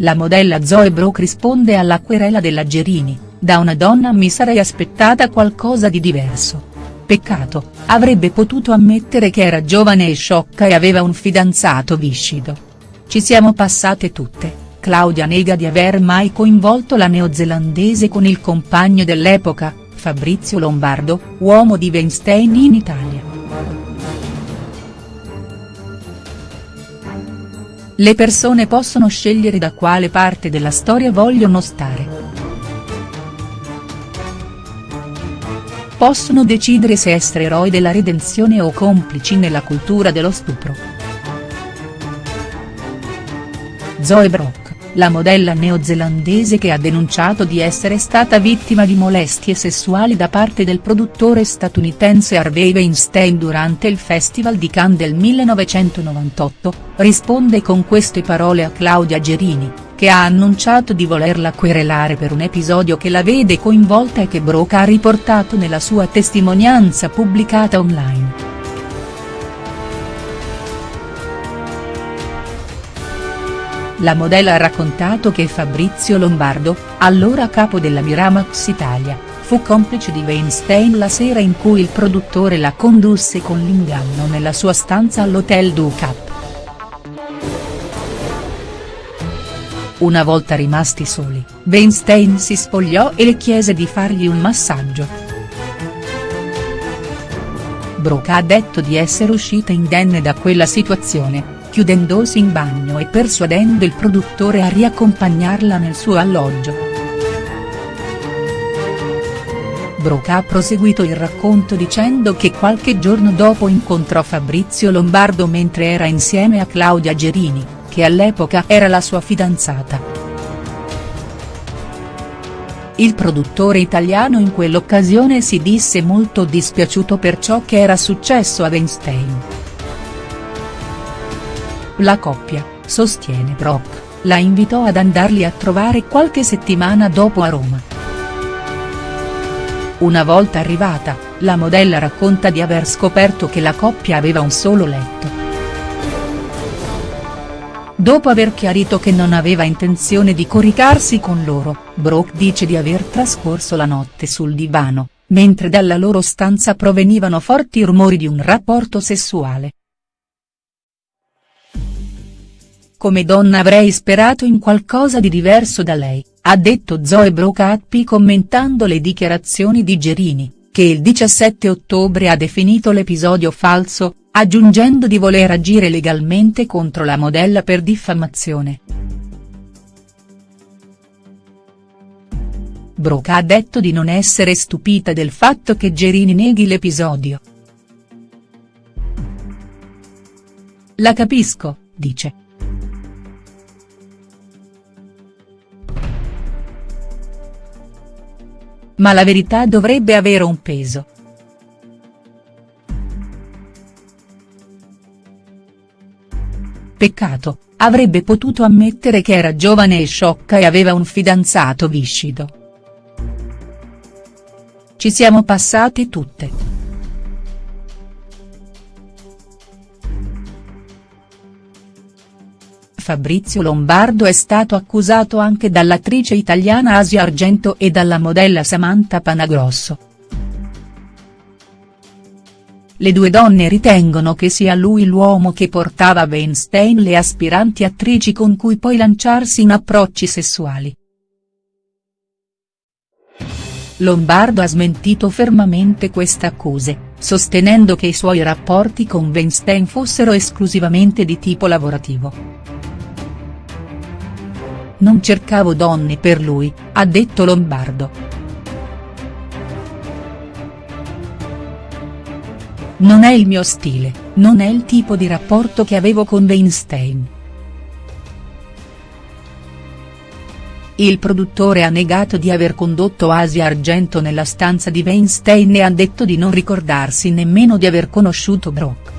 la modella Zoe Brock risponde alla querela della Gerini, da una donna mi sarei aspettata qualcosa di diverso. Peccato, avrebbe potuto ammettere che era giovane e sciocca e aveva un fidanzato viscido. Ci siamo passate tutte, Claudia nega di aver mai coinvolto la neozelandese con il compagno dell'epoca, Fabrizio Lombardo, uomo di Weinstein in Italia. Le persone possono scegliere da quale parte della storia vogliono stare. Possono decidere se essere eroi della redenzione o complici nella cultura dello stupro. Zoe Brock la modella neozelandese che ha denunciato di essere stata vittima di molestie sessuali da parte del produttore statunitense Harvey Weinstein durante il Festival di Cannes del 1998, risponde con queste parole a Claudia Gerini, che ha annunciato di volerla querelare per un episodio che la vede coinvolta e che Broca ha riportato nella sua testimonianza pubblicata online. La modella ha raccontato che Fabrizio Lombardo, allora capo della Miramax Italia, fu complice di Weinstein la sera in cui il produttore la condusse con l'inganno nella sua stanza all'Hotel du Cap. Una volta rimasti soli, Weinstein si spogliò e le chiese di fargli un massaggio. Broca ha detto di essere uscita indenne da quella situazione, chiudendosi in bagno e persuadendo il produttore a riaccompagnarla nel suo alloggio. Broca ha proseguito il racconto dicendo che qualche giorno dopo incontrò Fabrizio Lombardo mentre era insieme a Claudia Gerini, che all'epoca era la sua fidanzata. Il produttore italiano in quell'occasione si disse molto dispiaciuto per ciò che era successo a Weinstein. La coppia, sostiene Brock, la invitò ad andarli a trovare qualche settimana dopo a Roma. Una volta arrivata, la modella racconta di aver scoperto che la coppia aveva un solo letto. Dopo aver chiarito che non aveva intenzione di coricarsi con loro, Brock dice di aver trascorso la notte sul divano, mentre dalla loro stanza provenivano forti rumori di un rapporto sessuale. Come donna avrei sperato in qualcosa di diverso da lei, ha detto Zoe Brocappi commentando le dichiarazioni di Gerini, che il 17 ottobre ha definito l'episodio falso, aggiungendo di voler agire legalmente contro la modella per diffamazione. Broca ha detto di non essere stupita del fatto che Gerini neghi l'episodio. La capisco, dice. Ma la verità dovrebbe avere un peso. Peccato, avrebbe potuto ammettere che era giovane e sciocca e aveva un fidanzato viscido. Ci siamo passate tutte. Fabrizio Lombardo è stato accusato anche dall'attrice italiana Asia Argento e dalla modella Samantha Panagrosso. Le due donne ritengono che sia lui l'uomo che portava a Weinstein le aspiranti attrici con cui poi lanciarsi in approcci sessuali. Lombardo ha smentito fermamente queste accuse, sostenendo che i suoi rapporti con Weinstein fossero esclusivamente di tipo lavorativo. Non cercavo donne per lui, ha detto Lombardo. Non è il mio stile, non è il tipo di rapporto che avevo con Weinstein. Il produttore ha negato di aver condotto Asia Argento nella stanza di Weinstein e ha detto di non ricordarsi nemmeno di aver conosciuto Brock.